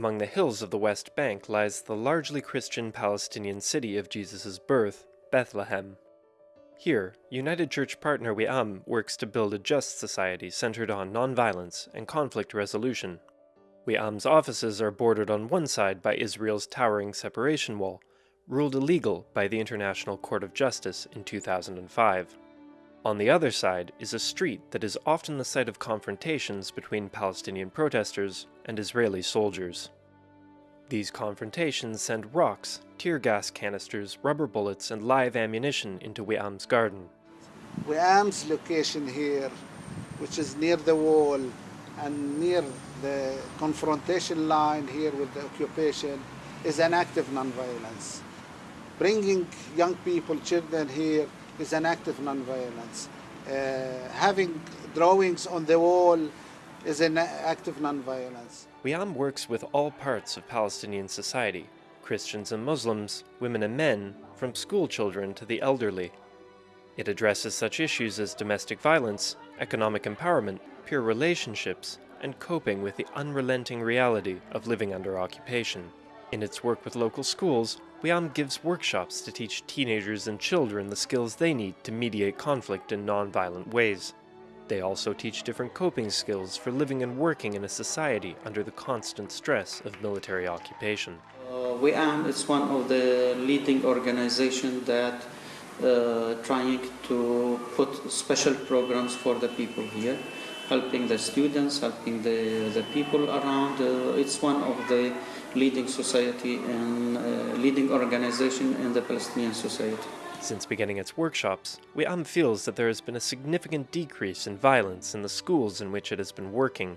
Among the hills of the West Bank lies the largely Christian Palestinian city of Jesus' birth, Bethlehem. Here, United Church partner WIAM works to build a just society centered on nonviolence and conflict resolution. WIAM's offices are bordered on one side by Israel's towering separation wall, ruled illegal by the International Court of Justice in 2005. On the other side is a street that is often the site of confrontations between Palestinian protesters and Israeli soldiers. These confrontations send rocks, tear gas canisters, rubber bullets, and live ammunition into WIAM's garden. WIAM's location here, which is near the wall and near the confrontation line here with the occupation, is an act of nonviolence. Bringing young people, children here is an act of nonviolence. Uh, having drawings on the wall is an act of nonviolence. WIAM works with all parts of Palestinian society, Christians and Muslims, women and men, from school children to the elderly. It addresses such issues as domestic violence, economic empowerment, peer relationships, and coping with the unrelenting reality of living under occupation. In its work with local schools, WIAM gives workshops to teach teenagers and children the skills they need to mediate conflict in non-violent ways. They also teach different coping skills for living and working in a society under the constant stress of military occupation. Uh, WIAM is one of the leading organizations that uh, trying to put special programs for the people here, helping the students, helping the, the people around. Uh, it's one of the leading society and uh, leading organization in the Palestinian society. Since beginning its workshops, WIAM feels that there has been a significant decrease in violence in the schools in which it has been working.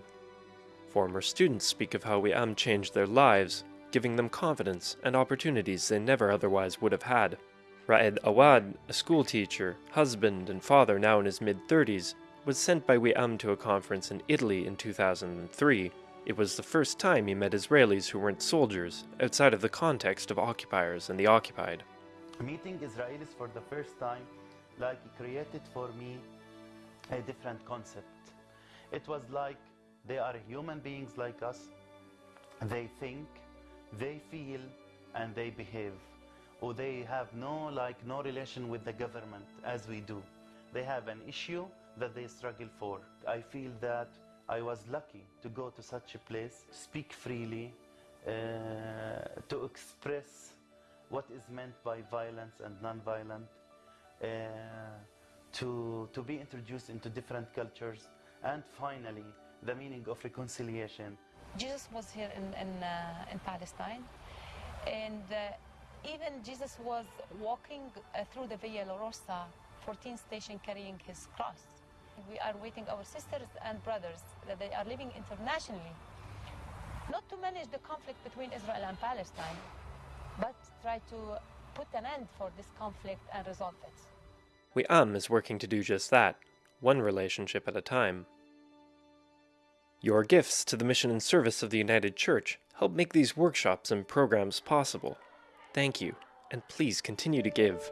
Former students speak of how WIAM changed their lives, giving them confidence and opportunities they never otherwise would have had. Raed Awad, a schoolteacher, husband, and father now in his mid-30s, was sent by WIAM to a conference in Italy in 2003 it was the first time he met Israelis who weren't soldiers, outside of the context of occupiers and the occupied. Meeting Israelis for the first time, like, created for me a different concept. It was like they are human beings like us. They think, they feel, and they behave. Or they have no, like, no relation with the government as we do. They have an issue that they struggle for. I feel that I was lucky to go to such a place, speak freely, uh, to express what is meant by violence and non-violent, uh, to, to be introduced into different cultures, and finally, the meaning of reconciliation. Jesus was here in, in, uh, in Palestine, and uh, even Jesus was walking uh, through the Via Dolorosa, 14th station, carrying his cross. We are waiting our sisters and brothers that they are living internationally, not to manage the conflict between Israel and Palestine, but try to put an end for this conflict and resolve it. WIAM is working to do just that, one relationship at a time. Your gifts to the mission and service of the United Church help make these workshops and programs possible. Thank you, and please continue to give.